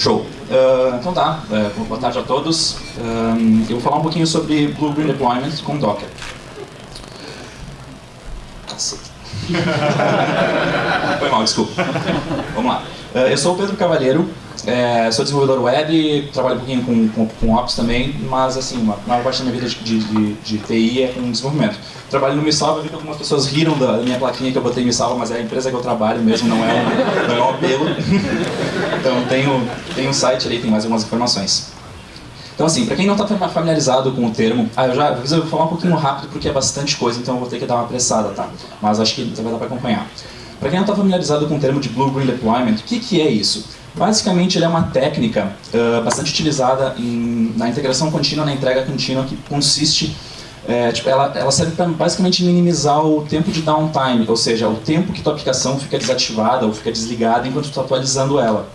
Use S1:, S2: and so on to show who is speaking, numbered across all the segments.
S1: Show. Uh, então tá, uh, boa tarde a todos. Uh, eu vou falar um pouquinho sobre Blue Green Deployment com Docker. Foi mal, desculpa. Vamos lá. eu sou o Pedro Cavalheiro, é, sou desenvolvedor web, trabalho um pouquinho com, com, com Ops também, mas assim, uma maior parte da minha vida de, de, de TI é com desenvolvimento. Trabalho no MiSalva, vi que algumas pessoas riram da minha plaquinha que eu botei MiSalva, mas é a empresa que eu trabalho mesmo, não é um, não é um apelo. então tenho, tenho um site ali, tem mais algumas informações. Então assim, para quem não está familiarizado com o termo, ah, eu já eu vou falar um pouquinho rápido porque é bastante coisa, então eu vou ter que dar uma apressada, tá? Mas acho que vai dar para acompanhar. Para quem não está familiarizado com o termo de Blue Green Deployment, o que, que é isso? Basicamente, ele é uma técnica uh, bastante utilizada em, na integração contínua, na entrega contínua, que consiste, é, tipo, ela, ela serve para basicamente minimizar o tempo de downtime, ou seja, o tempo que tua aplicação fica desativada ou fica desligada enquanto tu está atualizando ela.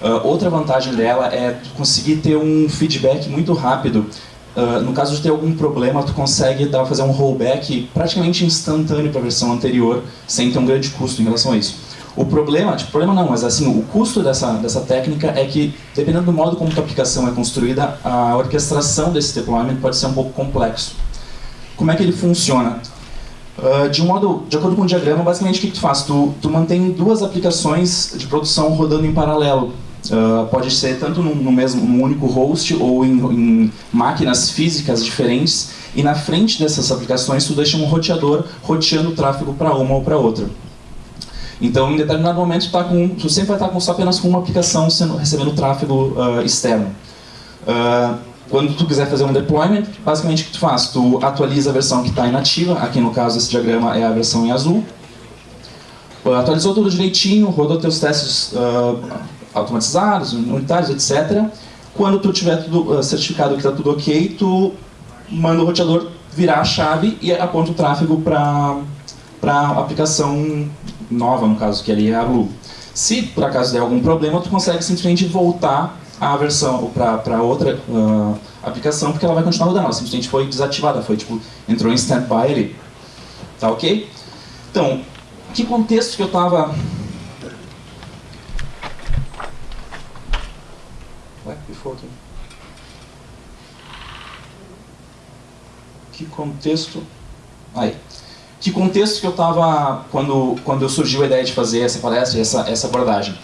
S1: Uh, outra vantagem dela é conseguir ter um feedback muito rápido. Uh, no caso de ter algum problema, tu consegue dar, fazer um rollback praticamente instantâneo para a versão anterior, sem ter um grande custo em relação a isso. O problema, tipo, problema não, mas assim, o custo dessa, dessa técnica é que, dependendo do modo como a aplicação é construída, a orquestração desse deployment pode ser um pouco complexo. Como é que ele funciona? Uh, de um modo, de acordo com o diagrama, basicamente o que, que tu faz? Tu, tu mantém duas aplicações de produção rodando em paralelo. Uh, pode ser tanto no, no, mesmo, num único host ou em, em, máquinas físicas diferentes. E na frente dessas aplicações tu deixa um roteador roteando o tráfego para uma ou para outra. Então, em determinado momento, tá com, tu sempre vai estar com, só apenas com uma aplicação sendo, recebendo tráfego uh, externo. Uh, quando tu quiser fazer um deployment, basicamente o que tu faz? Tu atualiza a versão que está inativa, aqui no caso esse diagrama é a versão em azul. Uh, atualizou tudo direitinho, rodou teus testes automatizados, unitários, etc. Quando tu tiver tudo certificado que está tudo ok, tu manda o roteador virar a chave e aponta o tráfego para a aplicação nova, no caso, que ali é a Blue. Se por acaso der algum problema, tu consegue simplesmente voltar a versão para outra uh, aplicação, porque ela vai continuar rodando. Ela simplesmente foi desativada, foi tipo, entrou em standby ali. Tá ok? Então, que contexto que eu estava... Ué, aqui. Que contexto... Aí que contexto que eu estava quando, quando surgiu a ideia de fazer essa palestra, essa, essa abordagem.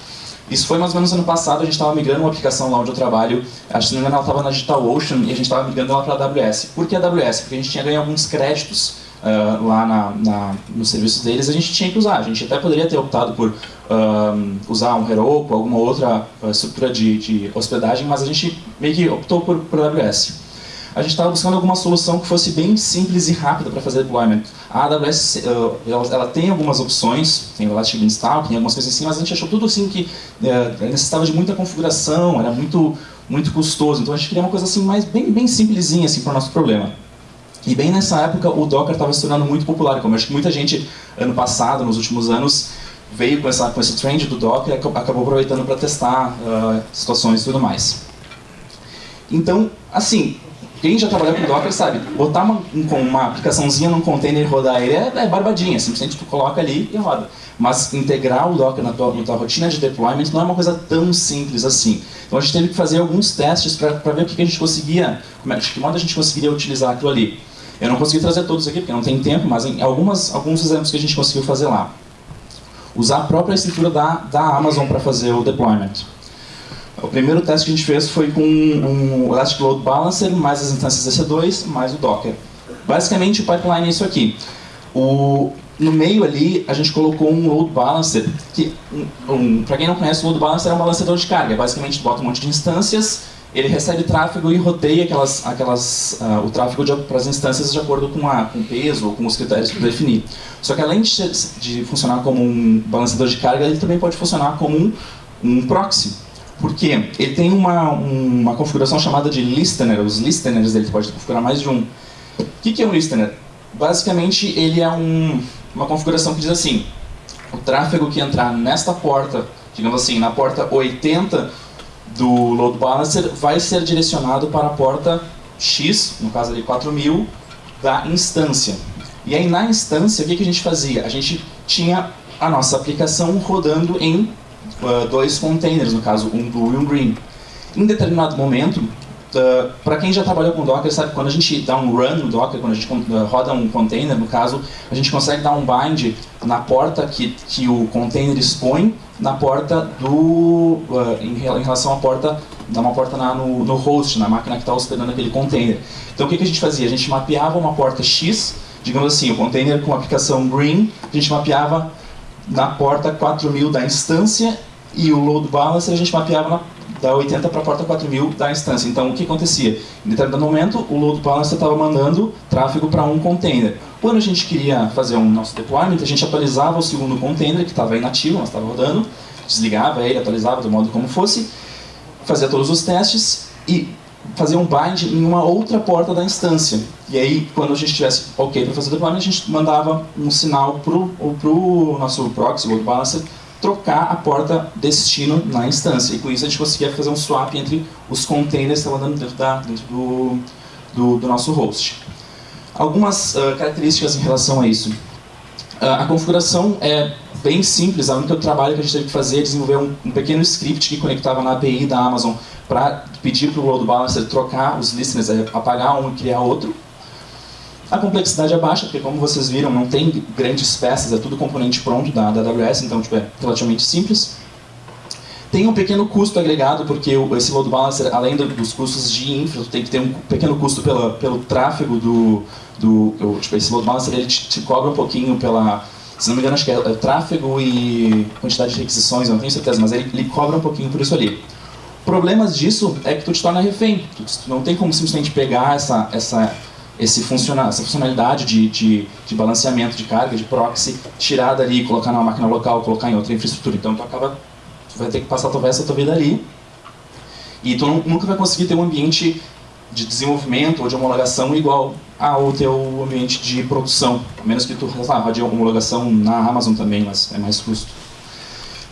S1: Isso foi mais ou menos ano passado, a gente estava migrando uma aplicação lá onde eu trabalho, acho que não me engano ela estava na DigitalOcean e a gente estava migrando ela para a AWS. Por que a AWS? Porque a gente tinha ganho alguns créditos uh, lá na, na, nos serviços deles, a gente tinha que usar. A gente até poderia ter optado por uh, usar um Heroku, alguma outra uh, estrutura de, de, hospedagem, mas a gente meio que optou por, por AWS a gente estava buscando alguma solução que fosse bem simples e rápida para fazer deployment. A AWS, uh, ela, tem algumas opções, tem o Elastic Beanstalk, tem algumas coisas assim, mas a gente achou tudo assim que uh, necessitava de muita configuração, era muito, muito custoso, então a gente queria uma coisa assim mais bem, bem simplesinha assim, para o nosso problema. E bem nessa época o Docker estava se tornando muito popular, como acho que muita gente ano passado, nos últimos anos, veio com, essa, com esse trend do Docker e acabou aproveitando para testar uh, situações e tudo mais. Então, assim, quem já trabalhou com Docker sabe, botar uma, uma aplicaçãozinha num container e rodar ele é, é barbadinha, simplesmente tu coloca ali e roda. Mas integrar o Docker na tua, na tua rotina de deployment não é uma coisa tão simples assim. Então a gente teve que fazer alguns testes para ver o que, que a gente conseguia, como é, de que modo a gente conseguiria utilizar aquilo ali. Eu não consegui trazer todos aqui porque não tem tempo, mas em algumas, alguns exemplos que a gente conseguiu fazer lá. Usar a própria estrutura da, da Amazon para fazer o deployment. O primeiro teste que a gente fez foi com um Elastic Load Balancer, mais as instâncias EC2, mais o Docker. Basicamente, o pipeline é isso aqui. O, no meio ali, a gente colocou um Load Balancer, que, um, um, para quem não conhece, o Load Balancer é um balanceador de carga. Basicamente, bota um monte de instâncias, ele recebe tráfego e roteia aquelas, aquelas, uh, o tráfego para as instâncias de acordo com, a, com o peso ou com os critérios que definir. Só que além de, de funcionar como um balanceador de carga, ele também pode funcionar como um, um proxy. Porque ele tem uma, uma configuração chamada de listener, os listeners dele, pode configurar mais de um. O que, que é um listener? Basicamente, ele é um, uma configuração que diz assim, o tráfego que entrar nesta porta, digamos assim, na porta 80 do load balancer, vai ser direcionado para a porta X, no caso ali 4000, da instância. E aí na instância, o que, que a gente fazia? A gente tinha a nossa aplicação rodando em uh, dois containers, no caso, um blue e um green. Em determinado momento, uh, para quem já trabalhou com Docker, sabe quando a gente dá um run no Docker, quando a gente uh, roda um container, no caso, a gente consegue dar um bind na porta que, que o container expõe, na porta do... em relação à porta dá uma porta na, no, no, host, na máquina que está hospedando aquele container. Então o que, que a gente fazia? A gente mapeava uma porta X, digamos assim, o container com a aplicação Green, a gente mapeava na porta 4000 da instância e o load balancer a gente mapeava na, da 80 para a porta 4000 da instância. Então o que acontecia? Em determinado momento o load balancer estava mandando tráfego para um container. Quando a gente queria fazer um nosso deployment, a gente atualizava o segundo container que estava inativo, mas estava rodando, desligava ele, atualizava do modo como fosse, fazia todos os testes e fazia um bind em uma outra porta da instância. E aí, quando a gente tivesse ok para fazer o deployment, a gente mandava um sinal para o nosso proxy, load balancer, trocar a porta destino na instância. E com isso a gente conseguia fazer um swap entre os containers que estavam dando dentro, da, dentro do, do, do, nosso host. Algumas uh, características em relação a isso. Uh, a configuração é bem simples, a única trabalho que a gente teve que fazer é desenvolver um, um pequeno script que conectava na API da Amazon para pedir para o load balancer trocar os listeners, apagar um e criar outro. A complexidade é baixa, porque como vocês viram, não tem grandes peças, é tudo componente pronto da, da AWS, então tipo, é relativamente simples. Tem um pequeno custo agregado, porque esse load balancer, além dos custos de infra, tem que ter um pequeno custo pela, pelo tráfego do... do tipo, esse load balancer ele te, te cobra um pouquinho pela se não me engano, acho que é, é tráfego e quantidade de requisições, não tenho certeza, mas ele, ele cobra um pouquinho por isso ali. Problemas disso é que tu te torna refém. Tu, não tem como simplesmente pegar essa, essa, esse funciona, essa funcionalidade de, de, de, balanceamento de carga, de proxy, tirar dali, colocar numa máquina local, colocar em outra infraestrutura. Então tu acaba, tu vai ter que passar talvez a tua vida ali. E tu não, nunca vai conseguir ter um ambiente de desenvolvimento ou de homologação igual ao teu ambiente de produção. A menos que tu rode homologação na Amazon também, mas é mais custo.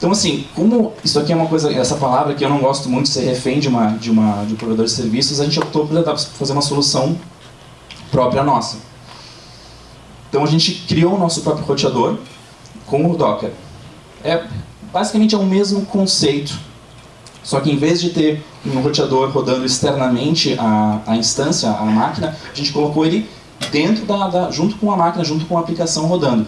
S1: Então assim, como isso aqui é uma coisa, essa palavra que eu não gosto muito, ser refém de, uma, de, uma, de um provedor de serviços, a gente optou por fazer uma solução própria nossa. Então a gente criou o nosso próprio roteador com o Docker. É, basicamente é o mesmo conceito, só que em vez de ter um roteador rodando externamente a, a instância, a máquina, a gente colocou ele dentro da, da, junto com a máquina, junto com a aplicação rodando.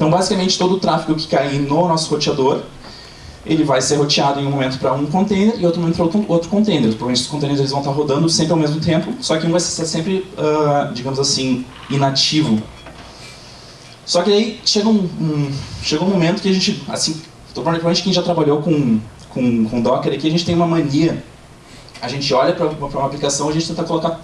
S1: Então, basicamente, todo o tráfego que cair no nosso roteador, ele vai ser roteado em um momento para um container e outro momento para outro, outro container. Provavelmente os containers eles vão estar rodando sempre ao mesmo tempo, só que um vai ser sempre, uh, digamos assim, inativo. Só que aí chega um, um, chega um momento que a gente, assim, provavelmente quem já trabalhou com com, com Docker aqui, a gente tem uma mania. A gente olha para uma aplicação, a gente tenta colocar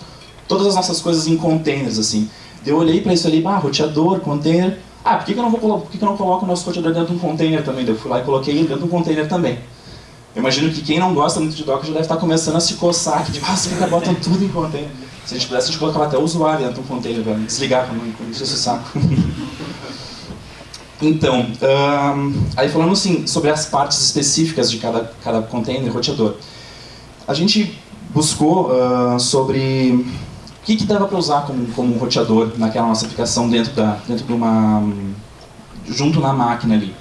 S1: todas as nossas coisas em containers, assim. Eu olhei para isso ali, ah, roteador, container. Ah, por que, que, eu não vou, por que, que eu não coloco o nosso roteador dentro de um container também? Eu fui lá e coloquei dentro de um container também. Eu imagino que quem não gosta muito de Docker já deve estar começando a se coçar, que tipo, ah, você fica botando tudo em container. Se a gente pudesse, a gente colocava até o usuário dentro de um container, para desligar, não encher esse saco. Então, um, aí falando assim, sobre as partes específicas de cada, cada container roteador. A gente buscou uh, sobre o que, que dava para usar como, como roteador naquela nossa aplicação dentro, da, dentro de uma... junto na máquina ali.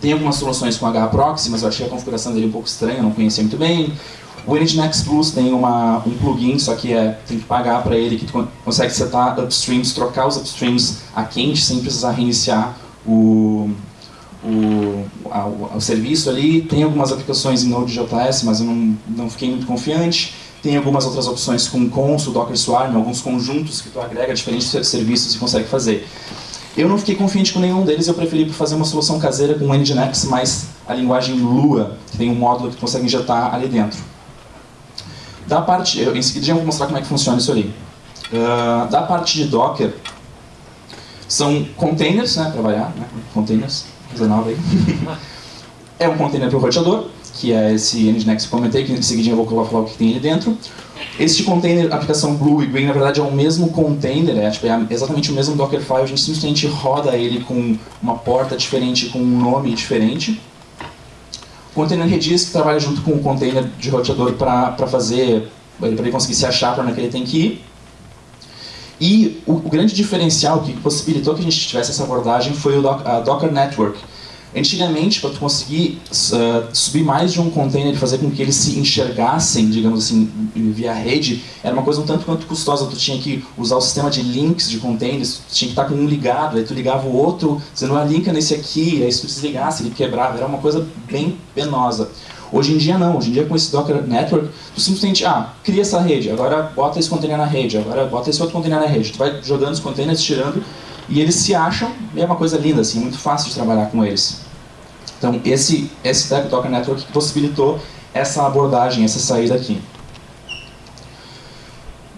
S1: Tem algumas soluções com HProxy, mas eu achei a configuração dele um pouco estranha, não conhecia muito bem. O Nginx Plus tem uma, um plugin, só que é, tem que pagar para ele, que tu consegue setar upstreams, trocar os upstreams a quente sem precisar reiniciar o, o, a, o, serviço ali. Tem algumas aplicações em Node.js, mas eu não, não fiquei muito confiante. Tem algumas outras opções com Consul, Docker Swarm, alguns conjuntos que tu agrega diferentes serviços e consegue fazer. Eu não fiquei confiante com nenhum deles, eu preferi fazer uma solução caseira com o Nginx, mais a linguagem Lua, que tem um módulo que tu consegue injetar ali dentro. Da parte, eu, em seguida já vou mostrar como é que funciona isso ali. Uh, da parte de Docker, são containers, né, para variar, né, containers, coisa nova aí. é um container para o roteador, que é esse Nginx que eu comentei, que em seguida eu vou falar o que tem ali dentro. Este container, aplicação Blue e Green, na verdade é o mesmo container, é, tipo, é exatamente o mesmo Dockerfile, a gente simplesmente roda ele com uma porta diferente, com um nome diferente. O container Redis, que trabalha junto com o container de roteador para fazer, para ele conseguir se achar para onde ele tem que ir. E o, o, grande diferencial que possibilitou que a gente tivesse essa abordagem foi o a Docker Network. Antigamente, para conseguir uh, subir mais de um container e fazer com que eles se enxergassem, digamos assim, via rede, era uma coisa um tanto quanto custosa. Tu tinha que usar o sistema de links de containers, tu tinha que estar com um ligado, aí tu ligava o outro, você não linka nesse aqui, aí se tu desligasse, ele quebrava. Era uma coisa bem penosa. Hoje em dia não, hoje em dia com esse Docker Network, tu simplesmente, ah, cria essa rede, agora bota esse container na rede, agora bota esse outro container na rede. Tu vai jogando os containers, tirando, e eles se acham, e é uma coisa linda, assim, muito fácil de trabalhar com eles. Então, esse, esse Docker Network possibilitou essa abordagem, essa saída aqui.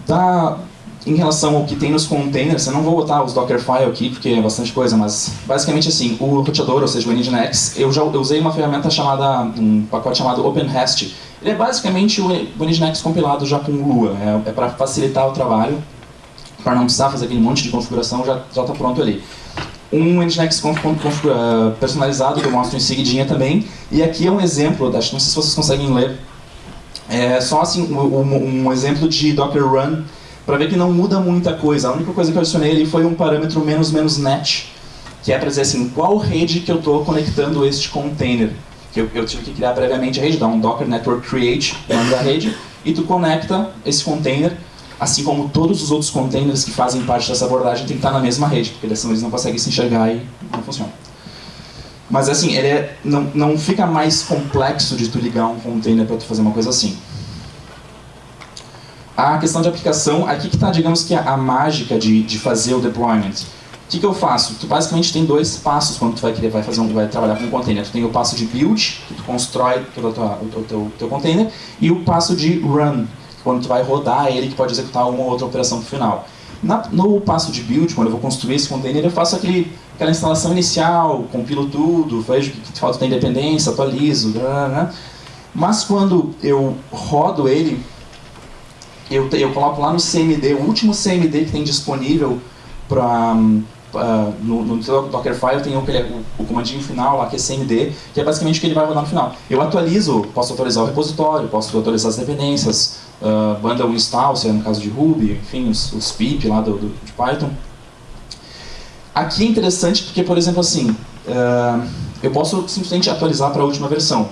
S1: Da, em relação ao que tem nos containers, eu não vou botar os Dockerfile aqui, porque é bastante coisa, mas basicamente assim, o roteador, ou seja, o Nginx, eu já eu usei uma ferramenta chamada, um pacote chamado OpenHast. Ele é basicamente o Nginx compilado já com Lua, é, é para facilitar o trabalho, para não precisar fazer aquele monte de configuração, já está pronto ali. Um Nginx eh, personalizado que eu mostro em seguidinha também, e aqui é um exemplo, não sei se vocês conseguem ler, é só assim, um, um exemplo de Docker Run para ver que não muda muita coisa. A única coisa que eu adicionei ali foi um parâmetro menos menos net, que é para dizer assim, qual rede que eu estou conectando este container. Que eu, eu, tive que criar previamente a rede, dar um docker network create, nome da rede, e tu conecta esse container, assim como todos os outros containers que fazem parte dessa abordagem tem que estar na mesma rede, porque dessa eles não conseguem se enxergar e não funciona. Mas assim, ele é, não, não fica mais complexo de tu ligar um container para tu fazer uma coisa assim a questão de aplicação, aqui que está, digamos que, a, mágica de, de fazer o deployment. O que, que eu faço? Tu basicamente tem dois passos quando tu vai querer vai fazer um, vai trabalhar com um container. Tu tem o passo de build, que tu constrói todo o, teu, teu container, e o passo de run, quando tu vai rodar ele, que pode executar uma ou outra operação no final. Na, no passo de build, quando eu vou construir esse container, eu faço aquele, aquela instalação inicial, compilo tudo, vejo que, que falta tem dependência, atualizo, mas quando eu rodo ele, eu, eu coloco lá no CMD, o último CMD que tem disponível para uh, no, no Dockerfile tem o, o, o, comandinho final lá que é CMD, que é basicamente o que ele vai rodar no final. Eu atualizo, posso atualizar o repositório, posso atualizar as dependências, uh, bundle install, se é no caso de Ruby, enfim, os, os pip lá do, do, de Python. Aqui é interessante porque, por exemplo, assim, uh, eu posso simplesmente atualizar para a última versão,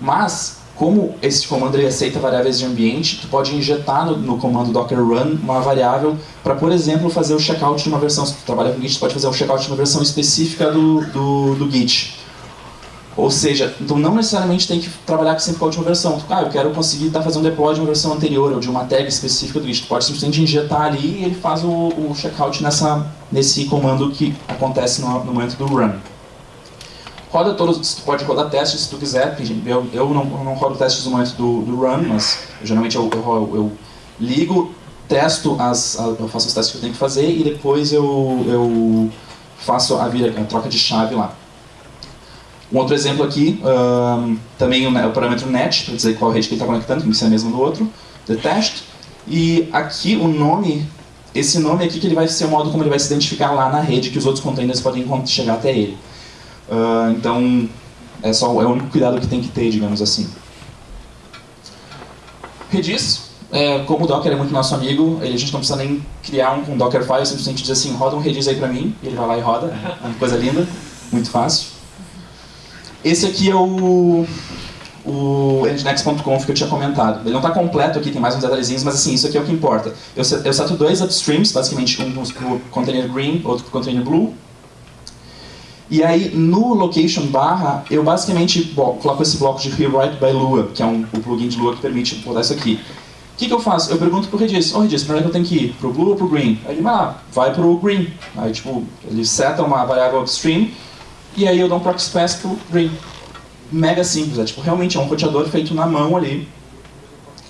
S1: mas como esse comando ele aceita variáveis de ambiente, tu pode injetar no, no comando docker run uma variável para, por exemplo, fazer o checkout de uma versão. Se tu trabalha com Git, tu pode fazer o checkout de uma versão específica do, do, do Git. Ou seja, então não necessariamente tem que trabalhar sempre com a última versão. Ah, eu quero conseguir tá fazendo deploy de uma versão anterior ou de uma tag específica do. Tu pode simplesmente injetar ali e ele faz o, o checkout nessa, nesse comando que acontece no, no momento do run roda todos, pode rodar testes se tu quiser, eu, eu não, não rodo testes no momento do, do run, mas eu, geralmente eu, eu, eu, ligo, testo, as, eu faço os testes que eu tenho que fazer e depois eu, eu faço a, vira, a troca de chave lá. Um outro exemplo aqui, um, também o, o, parâmetro net, para dizer qual rede que ele está conectando, que não ser a mesma do outro, the test, e aqui o nome, esse nome aqui que ele vai ser o modo como ele vai se identificar lá na rede, que os outros containers podem chegar até ele. Uh, então, é, só, é o único cuidado que tem que ter, digamos assim. Redis, é, como o Docker é muito nosso amigo, ele, a gente não precisa nem criar um com Dockerfile, simplesmente diz assim, roda um Redis aí pra mim, e ele vai lá e roda, é uma coisa linda, muito fácil. Esse aqui é o, o nginx.conf que eu tinha comentado. Ele não está completo aqui, tem mais uns detalhezinhos, mas assim, isso aqui é o que importa. Eu, eu seto dois upstreams, basicamente um para o container green, outro para o container blue, e aí, no location barra, eu basicamente coloco esse bloco de rewrite by Lua, que é um, o plugin de Lua que permite botar isso aqui. O que, que eu faço? Eu pergunto pro Redis, ô oh, Redis, pra onde é que eu tenho que ir? Pro Blue ou pro Green? Aí ele lá, vai pro Green. Aí, tipo, ele seta uma variável upstream, e aí eu dou um proxy pass pro Green. Mega simples, é tipo, realmente é um roteador feito na mão ali,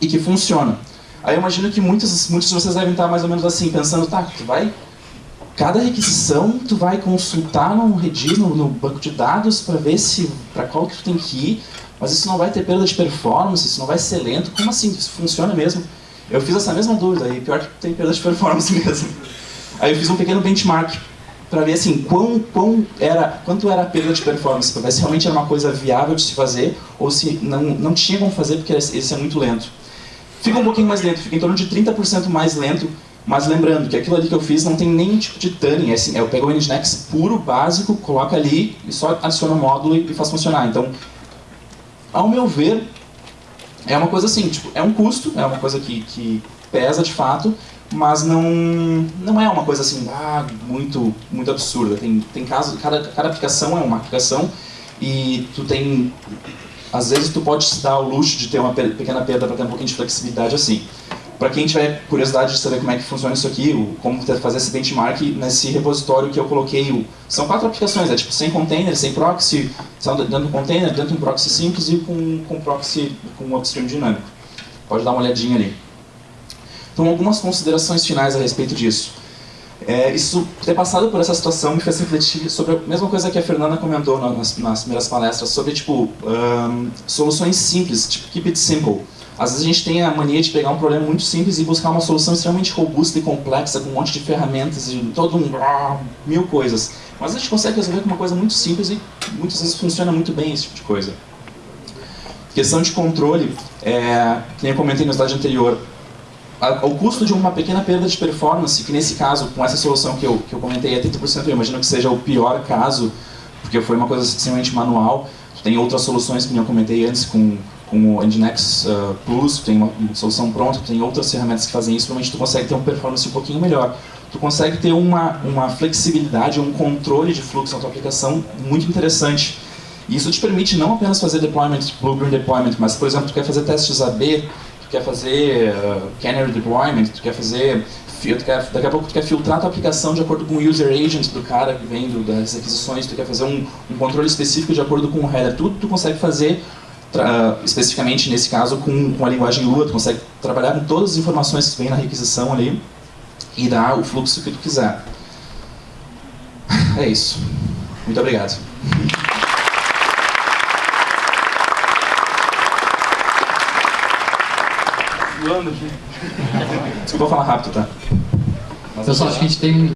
S1: e que funciona. Aí eu imagino que muitos, muitos de vocês devem estar mais ou menos assim, pensando, tá, tu vai cada requisição tu vai consultar no Redis, no, no banco de dados, para ver se para qual que tu tem que ir, mas isso não vai ter perda de performance, isso não vai ser lento, como assim? Isso funciona mesmo? Eu fiz essa mesma dúvida, e pior que tem perda de performance mesmo. Aí eu fiz um pequeno benchmark para ver assim, quão, quão era, quanto era a perda de performance, para ver se realmente era uma coisa viável de se fazer, ou se não, não tinha como fazer porque esse é muito lento. Fica um pouquinho mais lento, fica em torno de 30% mais lento Mas lembrando que aquilo ali que eu fiz não tem nenhum tipo de tuning, é assim, eu pego o Nginx puro, básico, coloco ali e só adiciono o módulo e faz funcionar. Então, ao meu ver, é uma coisa assim, tipo, é um custo, é uma coisa que, que pesa de fato, mas não, não é uma coisa assim, ah, muito, muito absurda. Tem, tem casos, cada, cada aplicação é uma aplicação e tu tem, às vezes tu pode se dar o luxo de ter uma pequena perda para ter um pouquinho de flexibilidade assim. Para quem tiver curiosidade de saber como é que funciona isso aqui, como fazer esse benchmark, nesse repositório que eu coloquei, são quatro aplicações, é tipo sem container, sem proxy, dentro de um container, dentro de um proxy simples e com, com proxy com um upstream dinâmico. Pode dar uma olhadinha ali. Então, algumas considerações finais a respeito disso. É, isso, ter passado por essa situação me fez refletir sobre a mesma coisa que a Fernanda comentou nas, nas primeiras palestras, sobre tipo, um, soluções simples, tipo keep it simple. Às vezes a gente tem a mania de pegar um problema muito simples e buscar uma solução extremamente robusta e complexa, com um monte de ferramentas e todo um... mil coisas. Mas a gente consegue resolver com uma coisa muito simples e muitas vezes funciona muito bem esse tipo de coisa. Questão de controle, é, que eu comentei no slide anterior, o custo de uma pequena perda de performance, que nesse caso, com essa solução que eu, que eu comentei, é 30%, eu imagino que seja o pior caso, porque foi uma coisa extremamente manual. Tem outras soluções, que eu comentei antes, com, com o Nginx uh, Plus, tem uma, solução pronta, tem outras ferramentas que fazem isso, provavelmente tu consegue ter uma performance um pouquinho melhor. Tu consegue ter uma, uma flexibilidade, um controle de fluxo na tua aplicação muito interessante. E isso te permite não apenas fazer deployment, blue-green deployment, mas, por exemplo, tu quer fazer testes AB, quer fazer uh, canary deployment, tu quer fazer tu quer, daqui a pouco tu quer filtrar a tua aplicação de acordo com o user agent do cara que vem do, das aquisições, tu quer fazer um, um, controle específico de acordo com o header, tudo tu consegue fazer uh, especificamente nesse caso com, com a linguagem Lua, tu consegue trabalhar com todas as informações que vem na requisição ali e dar o fluxo que tu quiser. É isso. Muito obrigado.
S2: Voando aqui.
S1: Desculpa falar rápido, tá?
S3: Mas Pessoal, acho que a gente tem